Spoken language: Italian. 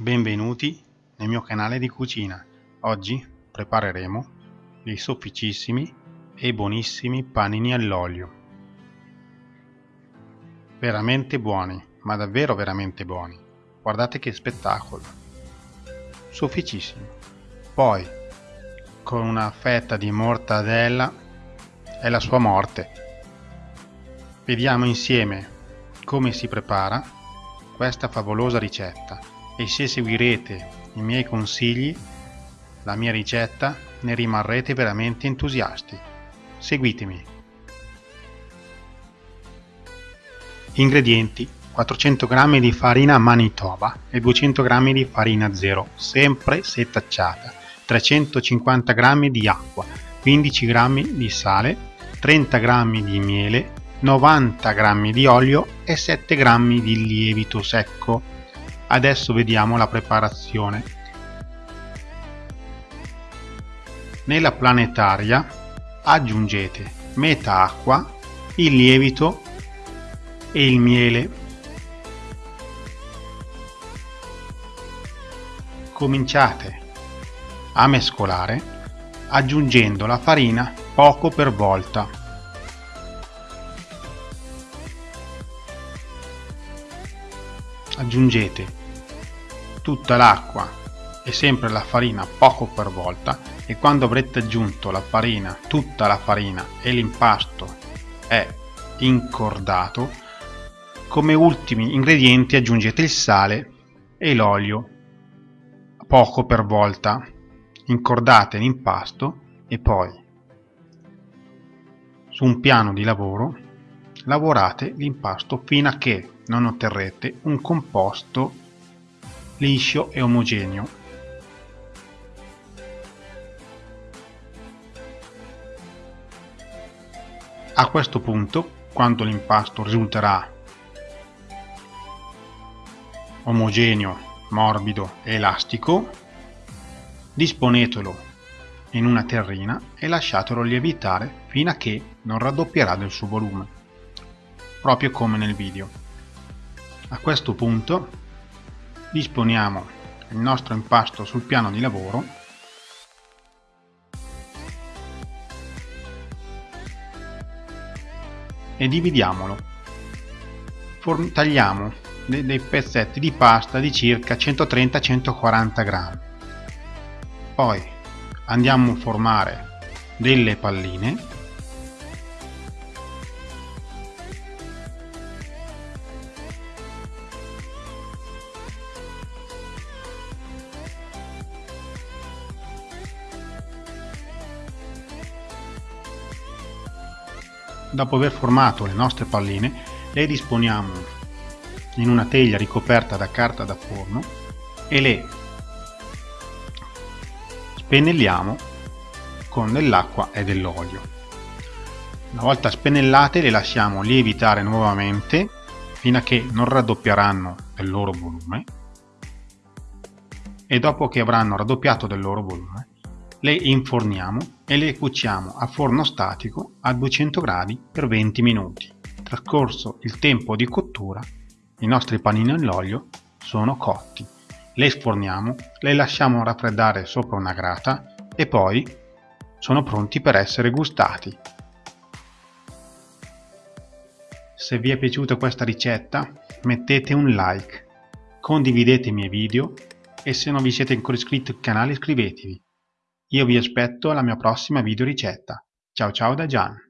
Benvenuti nel mio canale di cucina. Oggi prepareremo dei sofficissimi e buonissimi panini all'olio. Veramente buoni, ma davvero veramente buoni. Guardate che spettacolo. Sofficissimi. Poi, con una fetta di mortadella, è la sua morte. Vediamo insieme come si prepara questa favolosa ricetta e se seguirete i miei consigli, la mia ricetta, ne rimarrete veramente entusiasti. Seguitemi. Ingredienti 400 g di farina Manitoba e 200 g di farina zero, sempre setacciata, 350 g di acqua, 15 g di sale, 30 g di miele, 90 g di olio e 7 g di lievito secco Adesso vediamo la preparazione. Nella planetaria aggiungete metà acqua, il lievito e il miele. Cominciate a mescolare aggiungendo la farina poco per volta. Aggiungete tutta l'acqua e sempre la farina poco per volta e quando avrete aggiunto la farina, tutta la farina e l'impasto è incordato, come ultimi ingredienti aggiungete il sale e l'olio poco per volta. Incordate l'impasto e poi su un piano di lavoro lavorate l'impasto fino a che non otterrete un composto liscio e omogeneo. A questo punto, quando l'impasto risulterà omogeneo, morbido e elastico, disponetelo in una terrina e lasciatelo lievitare fino a che non raddoppierà del suo volume, proprio come nel video. A questo punto disponiamo il nostro impasto sul piano di lavoro. E dividiamolo. Form tagliamo dei, dei pezzetti di pasta di circa 130-140 grammi. Poi andiamo a formare delle palline Dopo aver formato le nostre palline, le disponiamo in una teglia ricoperta da carta da forno e le spennelliamo con dell'acqua e dell'olio. Una volta spennellate le lasciamo lievitare nuovamente fino a che non raddoppieranno del loro volume e dopo che avranno raddoppiato del loro volume le inforniamo e le cuociamo a forno statico a 200 gradi per 20 minuti. Trascorso il tempo di cottura, i nostri panini all'olio sono cotti. Le sforniamo, le lasciamo raffreddare sopra una grata e poi sono pronti per essere gustati. Se vi è piaciuta questa ricetta mettete un like, condividete i miei video e se non vi siete ancora iscritti al canale iscrivetevi. Io vi aspetto alla mia prossima video ricetta. Ciao ciao da Gian.